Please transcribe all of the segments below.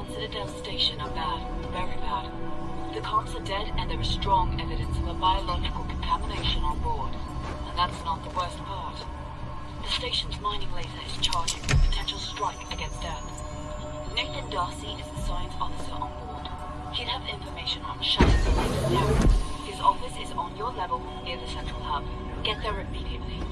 On Citadel Station are bad. Very bad. The comms are dead and there is strong evidence of a biological contamination on board. And that's not the worst part. The station's mining laser is charging with potential strike against Earth. Nathan D'Arcy is the science officer on board. He'd have information on shutting the laser down. His office is on your level near the central hub. Get there immediately.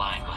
Nodes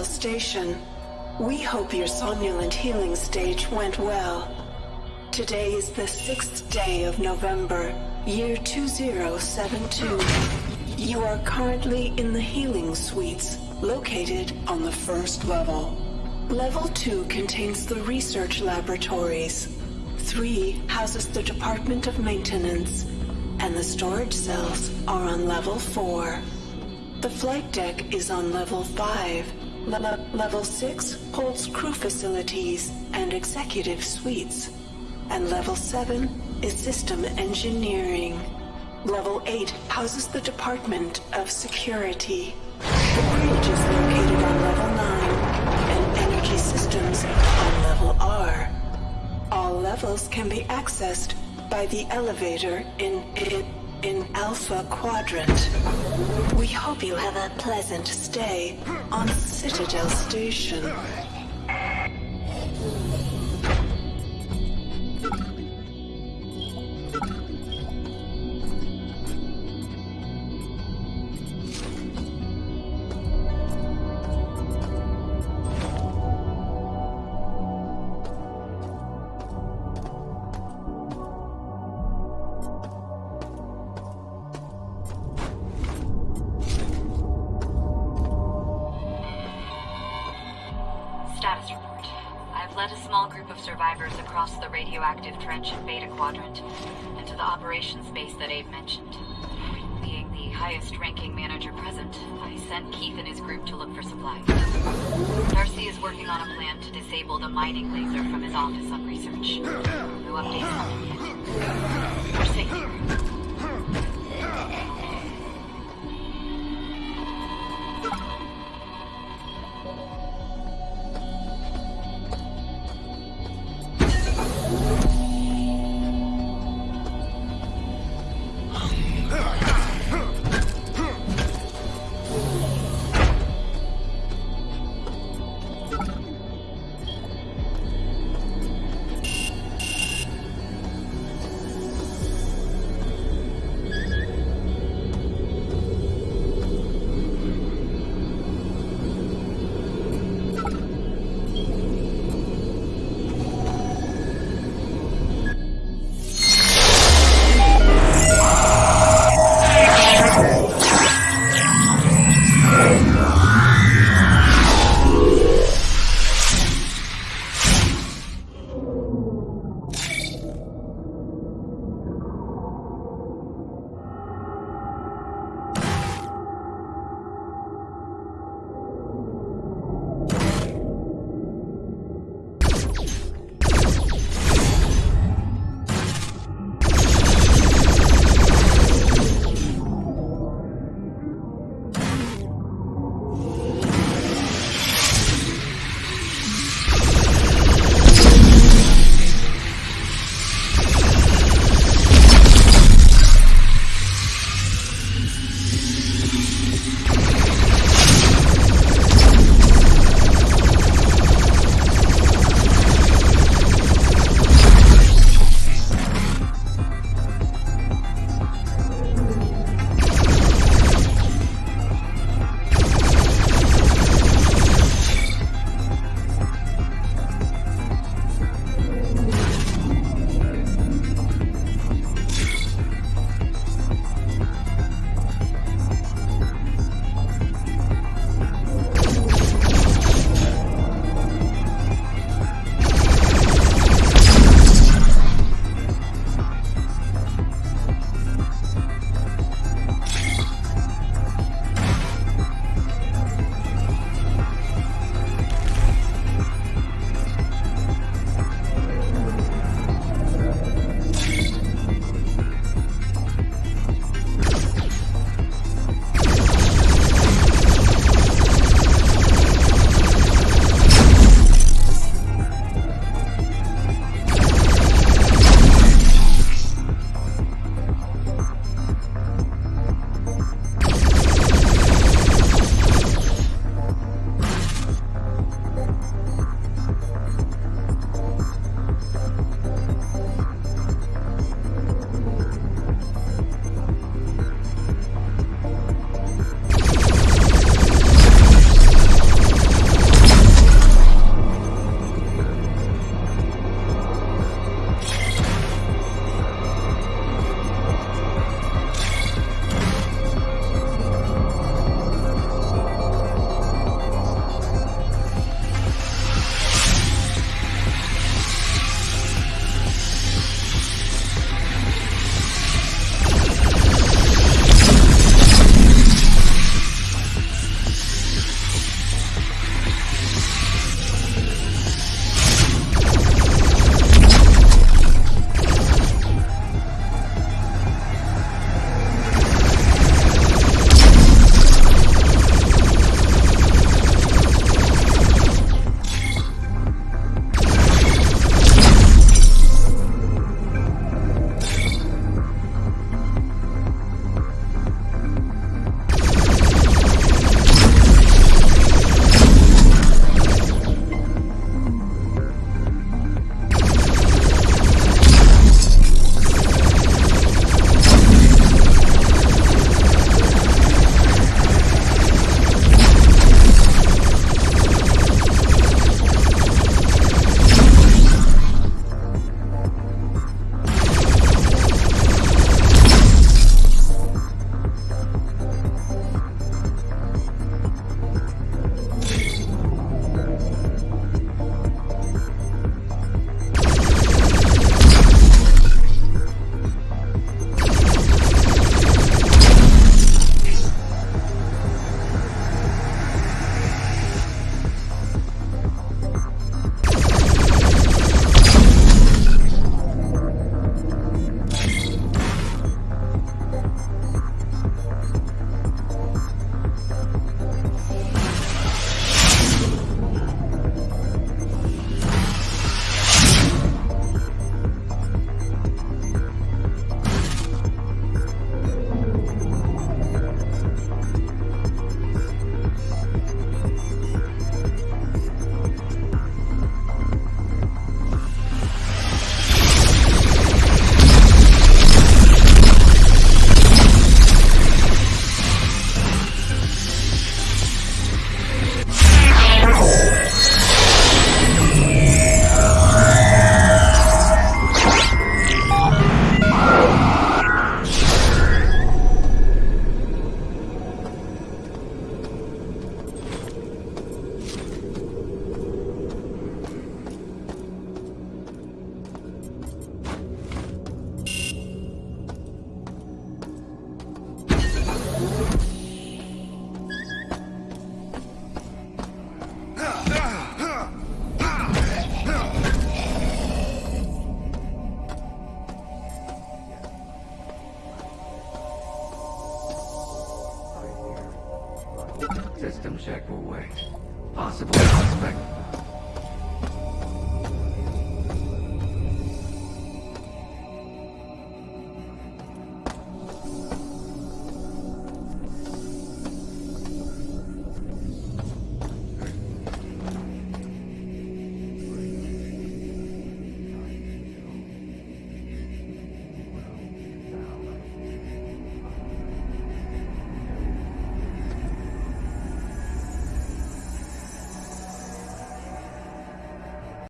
Station. We hope your somnolent healing stage went well. Today is the sixth day of November, year 2072. You are currently in the healing suites, located on the first level. Level 2 contains the research laboratories. 3 houses the Department of Maintenance, and the storage cells are on level 4. The flight deck is on level 5. Le- le- level 6 holds crew facilities and executive suites. And level 7 is system engineering. Level 8 houses the Department of Security. The bridge is located on level 9, and energy systems on level R. All levels can be accessed by the elevator in, in, in Alpha Quadrant. We hope you have a pleasant stay on Citadel Station. Survivors across the radioactive trench in Beta Quadrant and to the operations base that Abe mentioned. Being the highest ranking manager present, I sent Keith and his group to look for supplies. D'Arcy is working on a plan to disable the mining laser from his office on research. No updates on yet. We're safe.